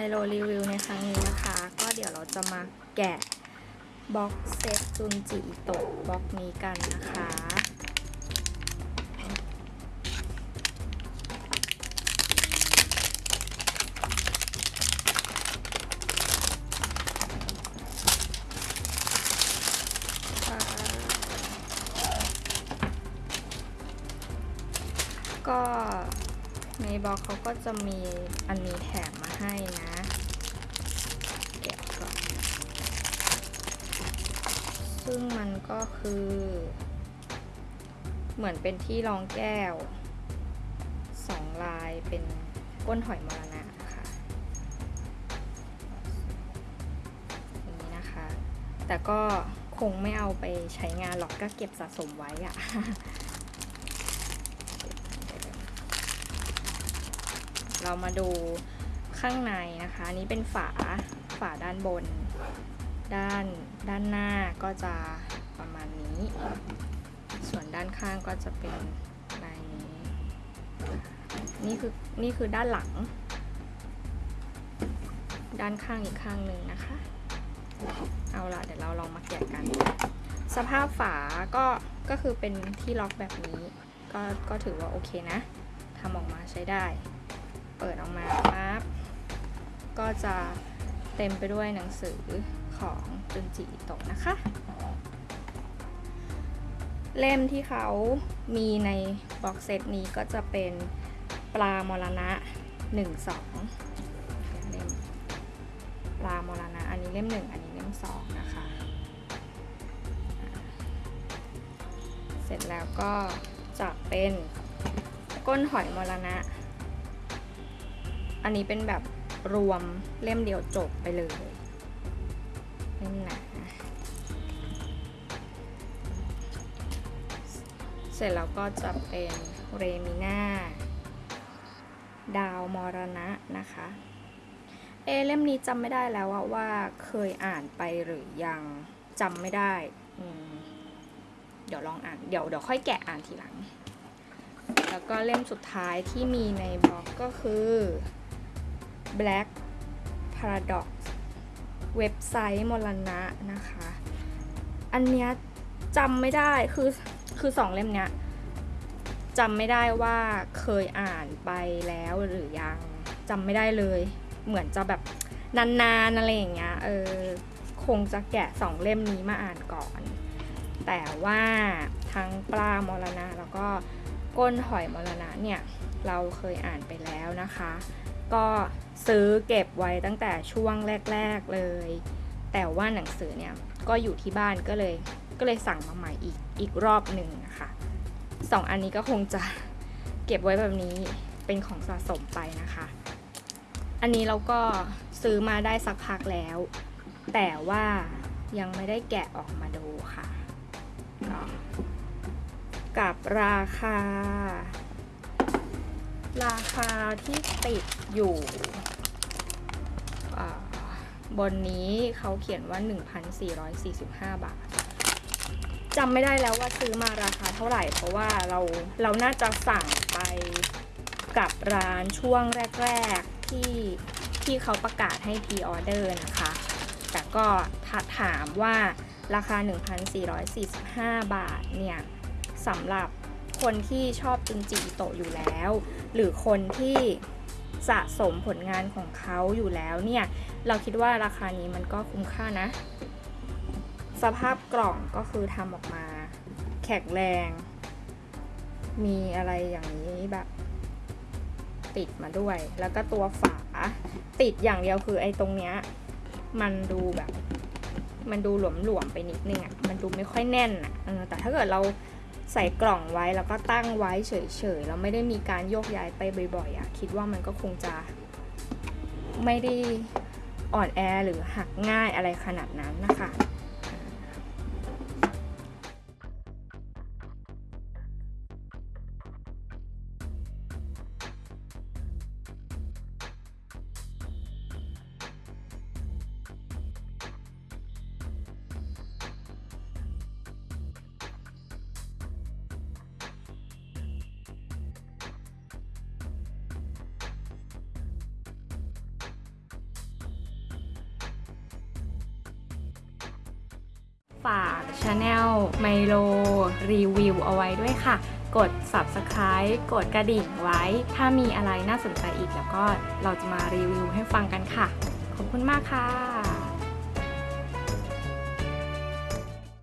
ไมโลรีวิวในครั้งนี้นะคะ ก็เดี๋ยวเราจะมาแกะ box set จุนจิอิโตะ box นี้กันนะคะ ก็ ในบล็อกเขาก็จะมีอันนี้แถมมาให้นะแกะก่อนซึ่งมันก็คือ เหมือนเป็นที่รองแก้วสองลายเป็นก้นหอยมรณะค่ะอย่างนี้นะคะ แต่ก็คงไม่เอาไปใช้งานหรอกก็เก็บสะสมไว้อะ เรามาดูข้างในนะคะอันนี้เป็นฝาฝาด้านบน ด้านด้านหน้าก็จะประมาณนี้ ส่วนด้านข้างก็จะเป็นลายนี้นี่คือนี่คือด้านหลัง ด้านข้างอีกข้างหนึ่งนะคะ เอาละเดี๋ยวเราลองมาแกะกัน สภาพฝาก็ก็คือเป็นที่ล็อกแบบนี้ ก็ก็ถือว่าโอเคนะทำออกมาใช้ได้ เปิดออกมาปั๊บก็จะเต็มไปด้วยหนังสือของจุนจิอิโตะนะคะ เล่มที่เขามีในบ็อกเซตนี้ก็จะเป็นปลามรณะ 1 2เล่มปลามรณะ อันนี้เล่ม 1 อันนี้เล่ม 2 นะคะ เสร็จแล้วก็จะเป็นก้นหอยมรณะ อันนี้เป็นแบบรวมเล่มเดียวจบไปเลยเล่มหนาเสร็จแล้วก็จะเป็นเรมิน่าดาวมรณะนะคะ เอเล่มนี้จำไม่ได้แล้วว่าเคยอ่านไปหรือยังจำไม่ได้เดี๋ยวลองอ่าน เดี๋ยวเดี๋ยวค่อยแกะอ่านทีหลัง แล้วก็เล่มสุดท้ายที่มีในบล็อกก็คือ Black Paradox เว็บไซต์มรณะนะคะ อันเนี้ยจำไม่ได้คือคือสองเล่มเนี้ยจำไม่ได้ว่าเคยอ่านไปแล้วหรือยังจำไม่ได้เลย เหมือนจะแบบนานๆอะไรอย่างเงี้ยเออคงจะแกะสองเล่มนี้มาอ่านก่อน แต่ว่าทั้งปลามรณะแล้วก็ก้นหอยมรณะเนี่ย เราเคยอ่านไปแล้วนะคะ ก็ ซื้อเก็บไว้ตั้งแต่ช่วงแรก ๆเลย แต่ว่าหนังสือเนี่ยก็อยู่ที่บ้านก็เลยก็เลยสั่งมาใหม่อีกอีกรอบหนึ่งนะคะสองอันนี้ก็คงจะเก็บไว้แบบนี้เป็นของสะสมไปนะคะ อันนี้เราก็ซื้อมาได้สักพักแล้ว แต่ว่ายังไม่ได้แกะออกมาดูค่ะก็กับราคา ราคาที่ติดอยู่บนนี้เขาเขียนว่า 1,445 บาทจำไม่ได้แล้วว่าซื้อมาราคาเท่าไหร่ เพราะว่าเราเราน่าจะสั่งไปกับร้านช่วงแรก ๆ ที่ที่เขาประกาศให้พรีออเดอร์นะคะ แต่ก็ถถามว่าราคา 1,445 บาทเนี่ยสำหรับ คนที่ชอบจุนจิอิโตะอยู่แล้ว หรือคนที่สะสมผลงานของเขาอยู่แล้วเนี่ย เราคิดว่าราคานี้มันก็คุ้มค่านะ สภาพกล่องก็คือทำออกมา แข็งแรง มีอะไรอย่างนี้แบบ ติดมาด้วย แล้วก็ตัวฝาติดอย่างเดียวคือไอ้ตรงเนี้ย มันดูแบบ มันดูหลวมๆไปนิดนึงอะ่ะ มันดูไม่ค่อยแน่นอะ่ะแต่ถ้าเกิดเรา ใส่กล่องไว้แล้วก็ตั้งไว้เฉยๆแล้วไม่ได้มีการโยกย้ายไปบ่อยๆอะ่ะคิดว่ามันก็คงจะไม่ได้อ่อนแอหรือหักง่ายอะไรขนาดนั้นนะคะ ฝากช anel ไมโลรีวิวเอาไว้ด้วยค่ะ กด subscribe กดกระดิ่งไว้ ถ้ามีอะไรน่าสนใจอีกแล้วก็เราจะมารีวิวให้ฟังกันค่ะ ขอบคุณมากค่ะ